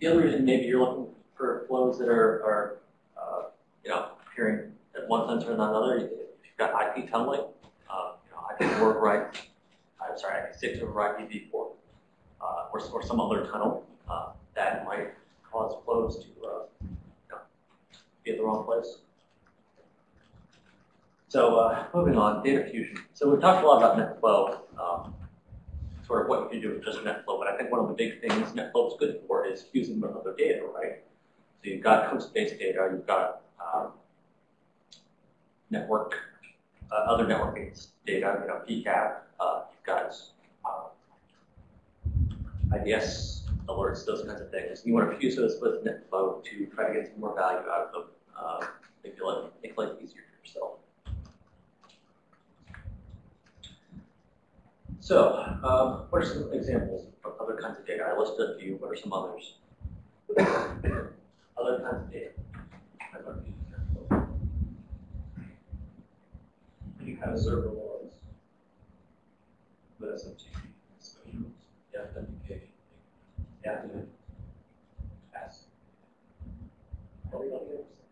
the other reason maybe you're looking for flows that are, are uh, you know, appearing at one sensor and not another, if you've got IP tunneling, uh, you know, IP4 right, I'm sorry, IP6 over IPv4, uh, or, or some other tunnel, uh, that might cause flows to uh, you know, be at the wrong place. So uh, moving on, data fusion. So we've talked a lot about NetFlow, um, sort of what you can do with just NetFlow, but I think one of the big things NetFlow is good for is fusing with other data, right? So you've got host-based data, you've got um, network, uh, other networking data, you know, PCAP, uh, you've got uh, IDS alerts, those kinds of things. You want to fuse those with NetFlow to try to get some more value out of them, uh, make, life, make life easier for yourself. So, um, what are some examples of other kinds of data? I listed a few. What are some others? other kinds of data. You have server logs with SMTP, specials, Yeah. authentication, Yeah.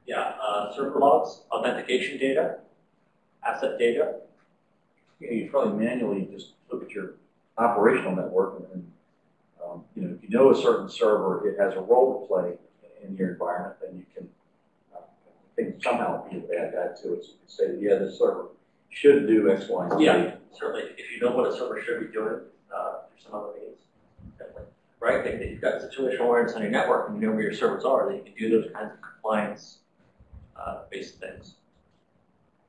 Yeah, uh, server logs, authentication data, asset data. Yeah, you probably manually just look at your operational network and, and, um, you know, if you know a certain server, it has a role to play in your environment, then you can, uh, think somehow add that to it. So you can say, yeah, this server should do X, Y, and Z. Yeah, certainly. If you know what a server should be doing, uh, there's some other means. Definitely. Right? If you've got situational awareness on your network and you know where your servers are, then you can do those kinds of compliance uh, based things.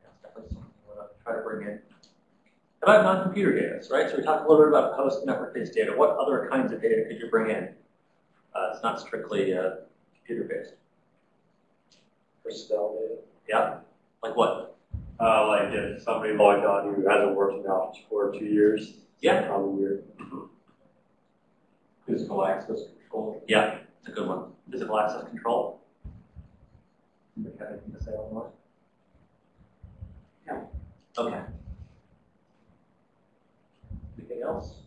That's definitely something we want to try to bring in. About non-computer data, right? So we talked a little bit about post-network-based data. What other kinds of data could you bring in? Uh, it's not strictly uh, computer-based. Personnel data. Yeah? Like what? Uh, like if somebody logged on who hasn't worked in the office for two years. Yeah. Probably weird. Physical access control. Yeah, it's a good one. Physical access control. Anybody have anything to say on that? Yeah. Okay. Anything else?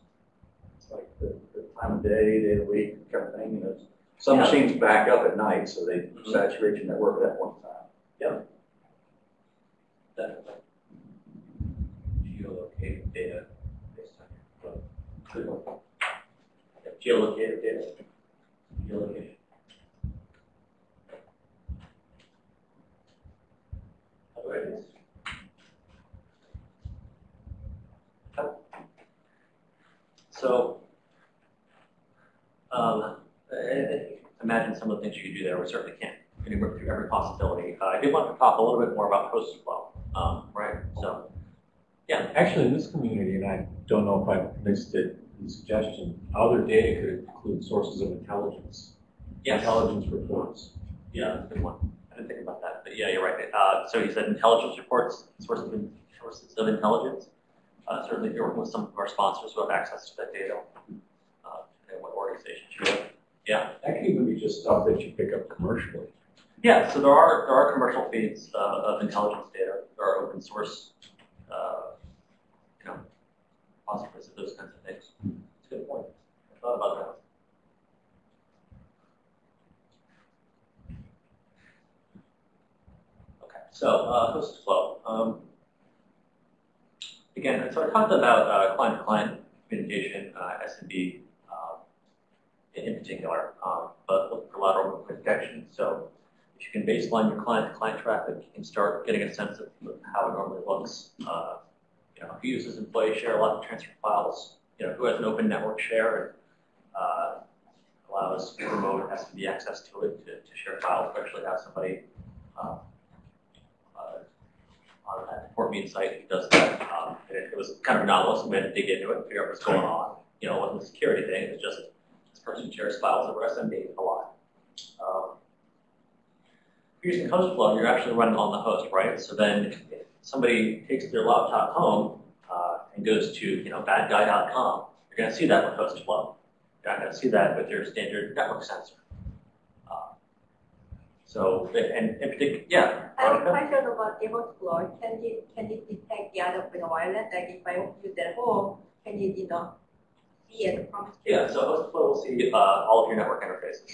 It's like the, the time of day, day of the week, kind of thing, you know. Some Yeah. machines back up at night, so they Mhm. saturate your network at one time. Definitely. Geolocated data based on your. Good one. Yeah, Geolocated data. Geolocation. Okay. So, um, imagine some of the things you could do there. We certainly can't really work through every possibility. Uh, I did want to talk a little bit more about host flow, um, right? So, yeah, Actually, in this community, and I don't know if I missed it in the suggestion, other data could include sources of intelligence. yes, Intelligence reports. yeah, that's a good one. I didn't think about that, but yeah, you're right. Uh, so you said intelligence reports, sources of, sources of intelligence. Uh, certainly, if you're working with some of our sponsors who have access to that data, uh, and what organizations you're with. Yeah. That could even be just stuff that you pick up commercially. Yeah, so there are there are commercial feeds uh, of intelligence data. There are open source, uh, you know, repositories of those kinds of things. It's a good point. I thought about that. Okay, so uh, host flow. Um, so I talked about uh, client-to-client communication, uh, SMB um, in, particular, um, but look for lateral movement detection. So if you can baseline your client-to-client traffic, you can start getting a sense of how it normally looks. Uh, you know, who uses employee share a lot of transfer files, you know, who has an open network share and uh, allows remote SMB access to it to, to share files, especially have somebody uh, uh, on that Fort Meade site who does that. Um, and it, it was kind of anomalous, we had to dig into it and figure out what's going on. You know, it wasn't a security thing, it was just this person shares files over SMB a lot. Um, if you're using host flow, you're actually running on the host, right? So then if somebody takes their laptop home uh, and goes to, you know, badguy.com, you're going to see that with host flow. You're not going to see that with your standard network sensor. So, and in particular, yeah. I have a question about Everflow. Can it, can it detect the other wireless? Like if I use it at home, can it, you know, see it from Yeah, so host flow will see uh, all of your network interfaces.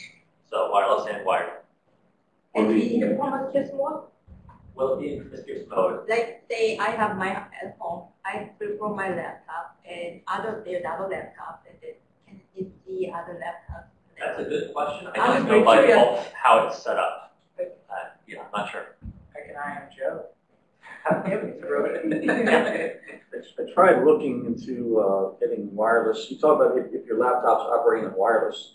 So wireless and wired. And in the promiscuous mode, Will be in promiscuous mode? like say I have my at home, I from my laptop and other there's other laptop and then can it see other laptops? That's a good question. I don't know by default how it's set up. Yeah, I'm not sure. Like an iron Joe. Have him throw it. I tried looking into uh, getting wireless. You talk about if, if your laptop's operating in wireless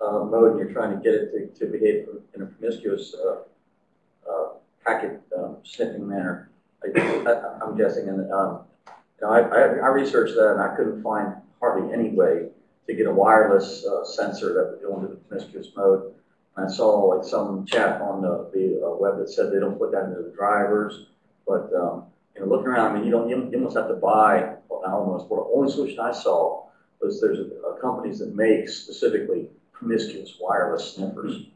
uh, mode and you're trying to get it to, to behave in a promiscuous uh, uh, packet um, sniffing manner. I, I, I'm guessing, and um, you know, I, I, I researched that and I couldn't find hardly any way to get a wireless uh, sensor that would go into the promiscuous mode. I saw like some chap on the, the uh, web that said they don't put that into the drivers, but um, you know, looking around, I mean, you don't, you you almost have to buy, well, not almost, well, the only solution I saw was there's a, a companies that make specifically promiscuous wireless sniffers.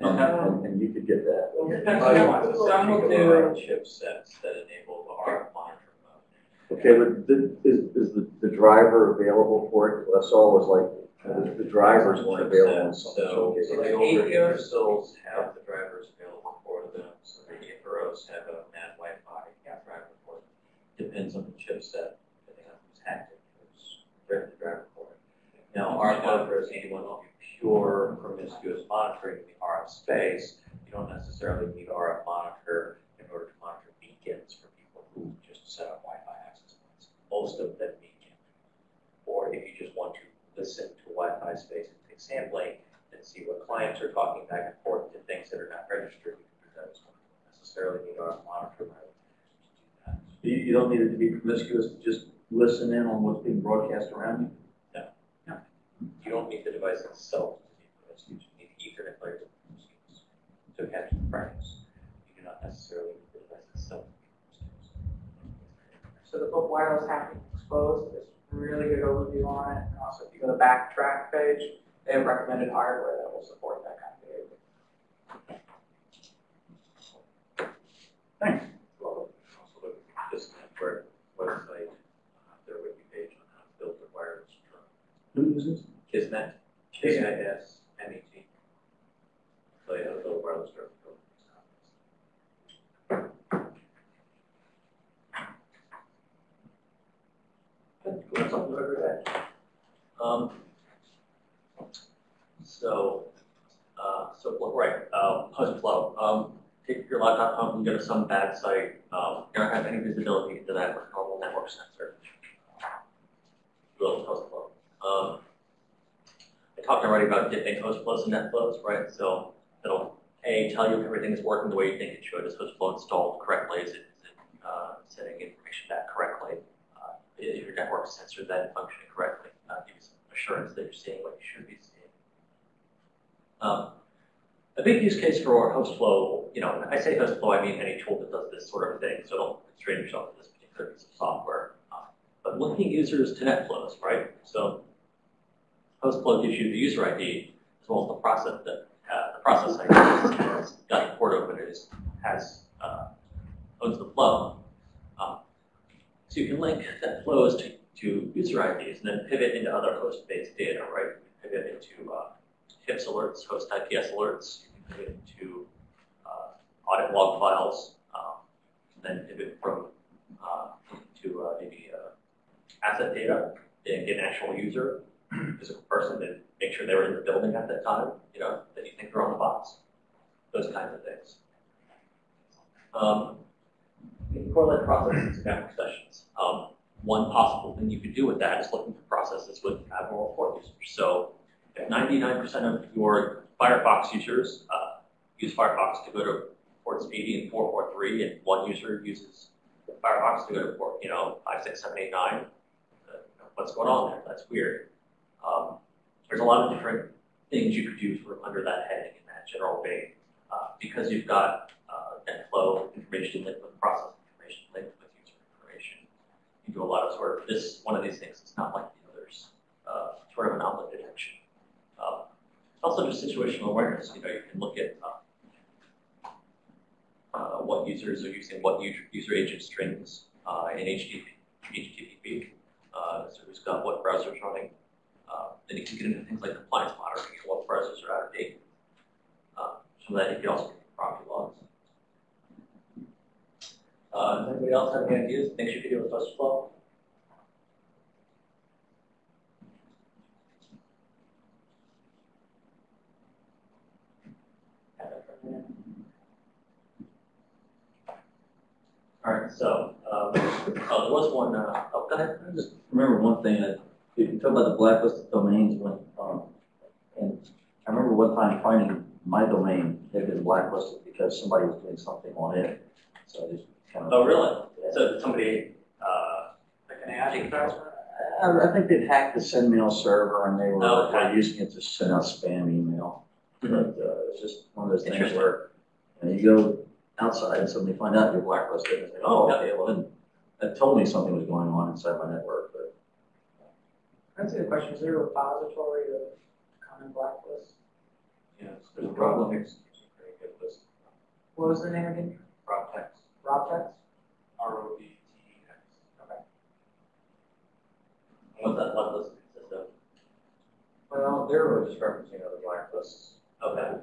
And, and, and you could get that. Some will do chipsets that enable the RF monitor mode. Okay, but the, is, is the, the driver available for it? What I saw was like, the, the drivers weren't available in some So, cases. so the older Intersils have the drivers available for them, so the Atheros have a MadWifi driver for them. Depends on the chipset, depending on who's hacked it, who's written the driver for it. Now, our monitors, anyone will be pure promiscuous monitoring in the RF space, you don't necessarily need RF monitor in order to monitor beacons for people who just set up Wi-Fi access points. Most of them beacon. Or if you just want to listen to Wi-Fi space and take sampling and see what clients are talking back and forth to things that are not registered, you can do that as well. You don't necessarily need RF monitor to do that. You, you don't need it to be promiscuous, to just listen in on what's being broadcast around you? You don't need the device itself to be promiscuous, you need Ethernet layers of promiscuous to catch the frames. You do not necessarily need the device itself to be promiscuous. So the book Wireless Hacking Exposed is a really good overview on it. And also, if you go to the backtrack page, they have recommended hardware that will support that kind of behavior. Well, also look at this network website, uh, their wiki page on how to build a wireless drone. Who uses? Kismet, K-I-S, M-E-T. So yeah, the wireless drone. That. Um, so, uh, so, right, uh, flow, um, take your laptop home and go to some bad site, um, you don't have any visibility into that with normal network sensor. Will host flow. Um, I talked already about dipping host flows and net flows, right? So it'll, A, tell you if everything is working the way you think it should. Is host flow installed correctly? Is it, is it, uh, sending information back correctly? Your network sensor then functioning correctly? Uh, give you some assurance that you're seeing what you should be seeing. Um, a big use case for host flow, you know, I say host flow, I mean any tool that does this sort of thing, so don't constrain yourself to this particular piece of software. Uh, but linking users to net flows, right? So host flow gives you the user ID as well as the process that uh, the process ID has got the port open is has uh, owns the flow. So you can link that flows to, to user IDs and then pivot into other host-based data, right? You can pivot into uh, HIPS alerts, host IPS alerts. You can pivot into uh, audit log files, um, then pivot from uh, to uh, maybe uh, asset data and get an actual user, physical person, and make sure they were in the building at that time, you know, that you think they're on the box. Those kinds of things. Um, can correlate processes to network sessions. Um, one possible thing you could do with that is looking for processes with abnormal port users. So if 99% of your Firefox users uh, use Firefox to go to ports 80 and 443, and one user uses Firefox to go to port, you know, 56789, uh, what's going on there? That's weird. Um, there's a lot of different things you could do of under that heading in that general vein. Uh, because you've got uh, net flow information with process information linked with user information. You do a lot of sort of this, one of these things is not like the others, uh, sort of anomaly detection. Um, also just situational awareness, you know, you can look at uh, uh, what users are using, what user, user agent strings uh, in HTTP. Uh, so who's got what browsers running. Uh, then you can get into things like compliance monitoring what browsers are out of date. So that you can also get property logs. Uh, anybody else have any ideas, things you could do with TrustFlow? All right, so, um, oh, there was one, uh, oh, go ahead. I just remember one thing, that you talk about the blacklisted domains, when, um, and I remember one time finding my domain had been blacklisted because somebody was doing something on it. So I just of. Oh, really? So somebody, uh, Like an ad advertisement? I, I think they'd hacked the SendMail server and they were, Oh, okay. were using it to send out spam email. But, Mhm. uh, it's just one of those things Interesting. where, you know, you go outside and suddenly find out you're blacklisted, and it's like, oh, okay, well then, that told me something was going on inside my network, but. That's a good question. Is there a repository of common blacklists? Yes, there's a problem, it's it's a very. What was the name again? Proptex, Robtex? R O B T E X. Okay. what's that blood list consist of? Well, they're really just referencing other blacklists. Okay,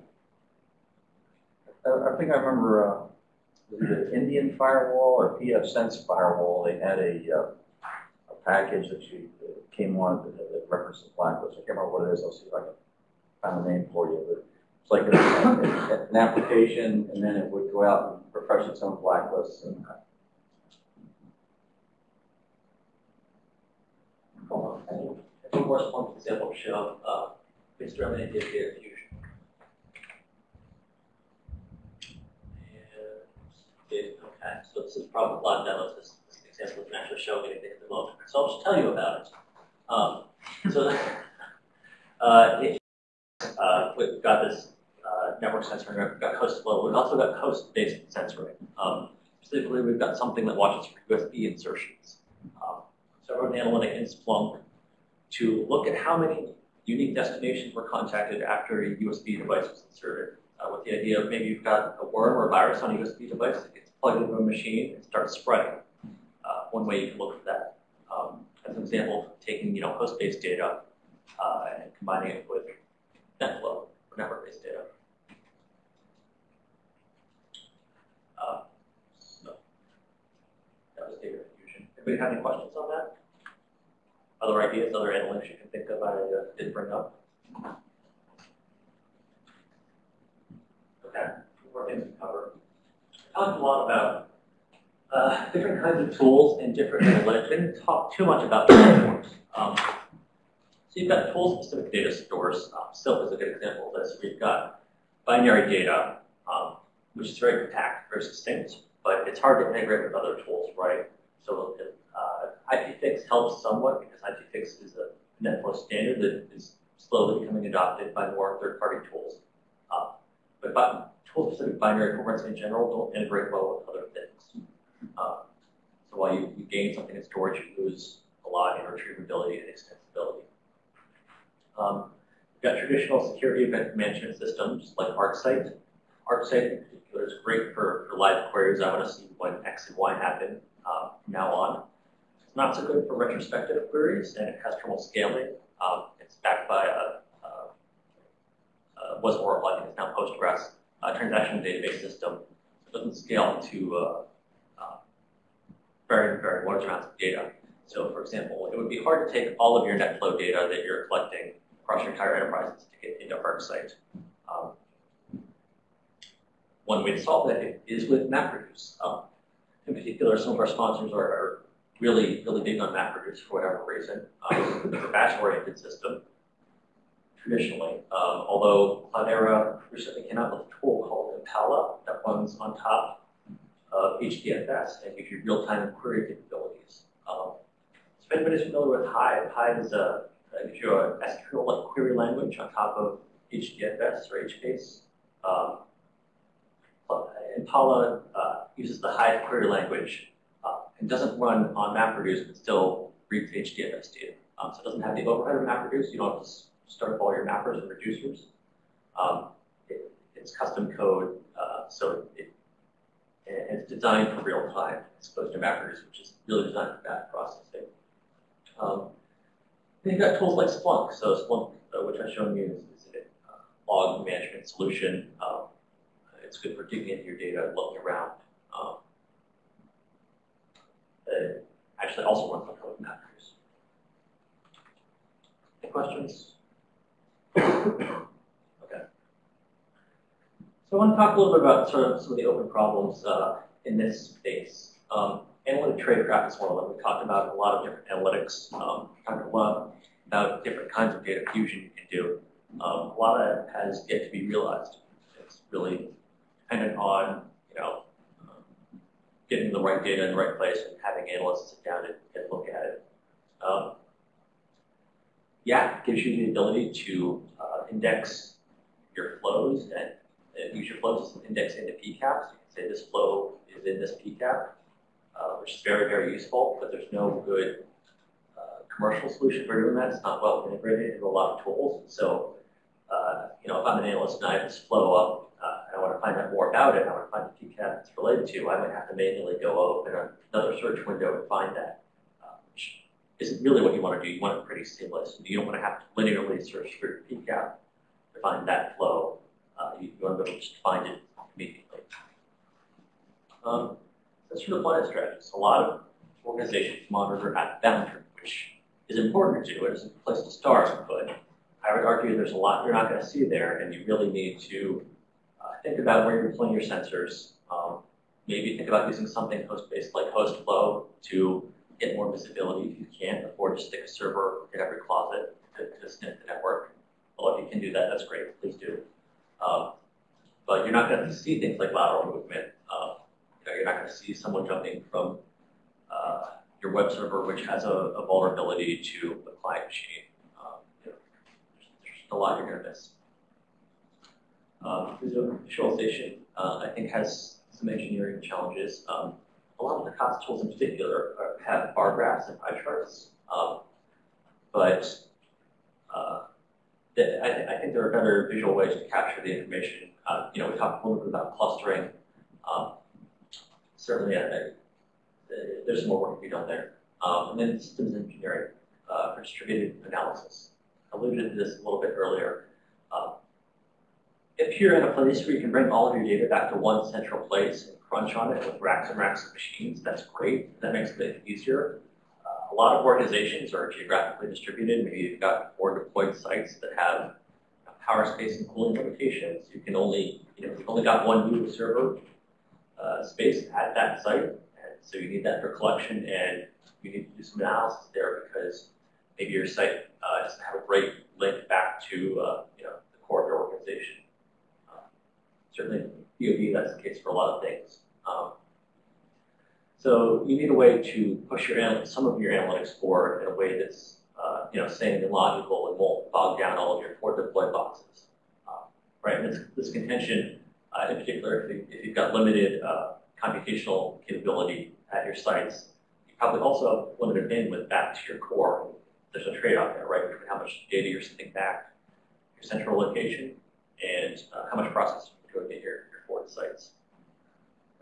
I, I think I remember, uh, an Indian firewall or PF Sense firewall, they had a, uh, a package that you, that came on that, that referenced the blacklist, I can't remember what it is, I'll see if I can find the name for you, but like a- an application, and then it would go out and refresh its own blacklists, and cool. I think, worst one example show, uh, instrumented data fusion. And, okay, so this is probably a lot of demos, this, this example doesn't actually show anything at the moment, so I'll just tell you about it. Um, so, uh, it, uh, we've got this, uh, network censoring, we've got host flow, we've also got host-based censoring. Um, specifically, we've got something that watches for USB insertions. Um, so I wrote an analytic in Splunk to look at how many unique destinations were contacted after a USB device was inserted. Uh, with the idea of maybe you've got a worm or a virus on a USB device that gets plugged into a machine and starts spreading. Uh, one way you can look for that. Um, as an example, taking you know host-based data uh, and combining it with NetFlow or network-based data. Uh, that was data fusion. Anybody have any questions on that? Other ideas, other analytics you can think of I uh, didn't bring up? Okay, more things to cover. I Talked a lot about uh, different kinds of tools and different analytics. We didn't talk too much about platforms. Um, so you've got tool-specific data stores. Um, Silk is a good example of this. We've got binary data, um, which is very compact, very succinct, but it's hard to integrate with other tools, right? So uh, IPFix helps somewhat because IPFix is a NetFlow standard that is slowly becoming adopted by more third-party tools. Um, but bi- tool-specific binary formats in general don't integrate well with other things. Um, so while you, you gain something in storage, you lose a lot in retrievability and extensibility. Um, we've got traditional security event management systems like ArcSight. ArcSight in particular is great for, for live queries. I want to see when X and Y happen um, from now on. It's not so good for retrospective queries and terminal scaling. Um, it's backed by a, a, a was Oracle, I think it's now Postgres, a transaction database system. It doesn't scale to uh, uh, very, very large amounts of data. So for example, it would be hard to take all of your NetFlow data that you're collecting across your entire enterprise to get into ArcSight. Um, one way to solve that is with MapReduce. Um, in particular, some of our sponsors are, are really, really big on MapReduce for whatever reason. Um, it's a batch-oriented system, traditionally. Um, although Cloudera recently came out with a tool called Impala that runs on top of HDFS and gives you real-time query capabilities. Um, if anybody's familiar with Hive, Hive is a, uh, gives you a SQL-like query language on top of HDFS or HBase. Um, Impala uh, uses the Hive query language uh, and doesn't run on MapReduce, but still reads HDFS data. Um, so it doesn't have the overhead of MapReduce. You don't have to start up all your mappers and reducers. Um, it, it's custom code, uh, so it, and it's designed for real time as opposed to MapReduce, which is really designed for batch processing. Um, then you've got tools like Splunk. So Splunk, uh, which I've shown you, is, is a uh, log management solution. Um, It's good for digging into your data looking around. Um, uh, actually, also runs on code factors. Any questions? Okay. So I want to talk a little bit about sort of some of the open problems uh, in this space. Um, analytic tradecraft is one of them. We talked about a lot of different analytics. Um, talked a lot about different kinds of data fusion you can do. Um, a lot of that has yet to be realized. It's really dependent on, you know, um, getting the right data in the right place and having analysts sit down and, and look at it. Um, YAF gives you the ability to uh, index your flows and, and use your flows an index into PCAPs. You can say this flow is in this PCAP, uh, which is very, very useful, but there's no good uh, commercial solution for doing that. It's not well integrated into a lot of tools. So, uh, you know, if I'm an analyst and I have this flow up uh, and I want to find out more about it, I want to find the PCAP it's related to, I might have to manually go open another search window and find that, uh, which isn't really what you want to do. You want it pretty seamless. You don't want to have to linearly search your PCAP to find that flow. Uh, you, you want to be able to just find it immediately. Um, that's sort of one of the strategies. A lot of organizations monitor at the boundary, which is important to do. It's a place to start, but I would argue there's a lot you're not going to see there, and you really need to uh, think about where you're deploying your sensors. Um, maybe think about using something host-based like HostFlow to get more visibility if you can't afford to stick a server in every closet to, to sniff the network. Well, if you can do that, that's great. Please do. Um, but you're not going to see things like lateral movement. Uh, you're not going to see someone jumping from uh, your web server, which has a, a vulnerability to a client machine. Um, you know, there's, there's a lot to miss. Um, visualization, uh, I think, has some engineering challenges. Um, a lot of the COTS tools in particular are, have bar graphs and pie charts, um, but uh, I, th I, think there are better visual ways to capture the information. Uh, you know, we talked a little bit about clustering. Um, certainly, I, there's more work to be done there. Um, and then systems engineering uh, for distributed analysis. I alluded to this a little bit earlier. Um, if you're in a place where you can bring all of your data back to one central place and crunch on it with racks and racks of machines, that's great. That makes it easier. Uh, a lot of organizations are geographically distributed. Maybe you've got four deployed sites that have power space and cooling limitations. You can only, you know, you've only got one U server uh, space at that site. And so you need that for collection and you need to do some analysis there because maybe your site uh, doesn't have a great link back to, uh, you know, the core of your organization. Um, certainly, DoD, that's the case for a lot of things. Um, so you need a way to push your some of your analytics forward in a way that's uh, you know sane and logical and won't bog down all of your forward deployed boxes. Um, right, and this, this contention, uh, in particular, if, you, if you've got limited uh, computational capability at your sites, you probably also have limited bandwidth back to your core. There's a trade-off there, right, between how much data you're sending back, to your central location, and uh, how much processing you're doing at your, your forward sites.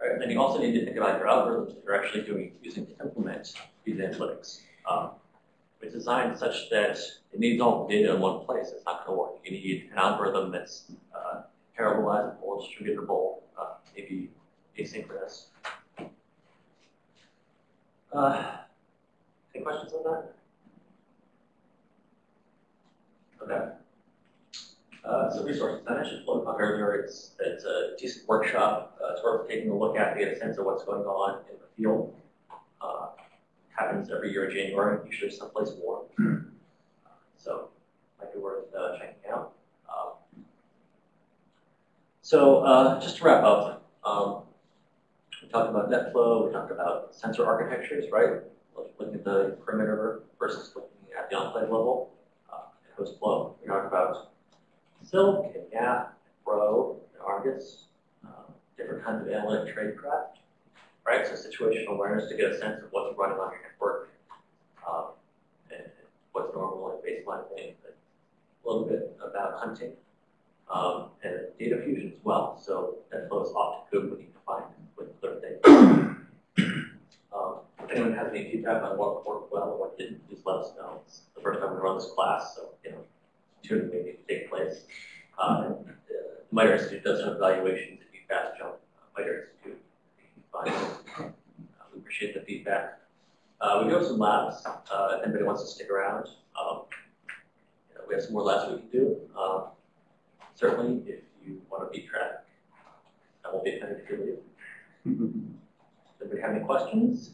Right? And then you also need to think about your algorithms that you're actually doing using to implement these analytics. Um, it's designed such that it needs all the data in one place. It's not going to work. You need an algorithm that's uh, parallelizable, distributable, uh, maybe asynchronous. Uh, any questions on that? Okay. Uh, so resources, I mentioned FloCon earlier, it's, it's a decent workshop. Uh, it's worth taking a look at to get a sense of what's going on in the field. Uh, happens every year in January, usually someplace warm. So might be worth uh, checking out. So uh, just to wrap up, um, we talked about NetFlow, we talked about sensor architectures, right? Looking at the perimeter versus looking at the enclave level, uh, and HostFlow. We talked about Silk and YAF, Pro, and Argus, um, different kinds of analytic tradecraft, right? So situational awareness to get a sense of what's running on your network, um, and what's normal and baseline things, a little bit about hunting, um, and data well. So that flows off to Kubernetes defined with clear data. um, if anyone has any feedback on what worked well or what didn't, please let us know. It's the first time we run this class, so you know, tuning may to take place. Uh, the uh, MITRE Institute does have evaluations if you fast jump uh, MITRE Institute. Uh, we appreciate the feedback. Uh, we do have some labs. Uh, if anybody wants to stick around, um, you know, we have some more labs we can do. Uh, certainly, if you want to be track. I won't be offended if you leave. Anybody have any questions?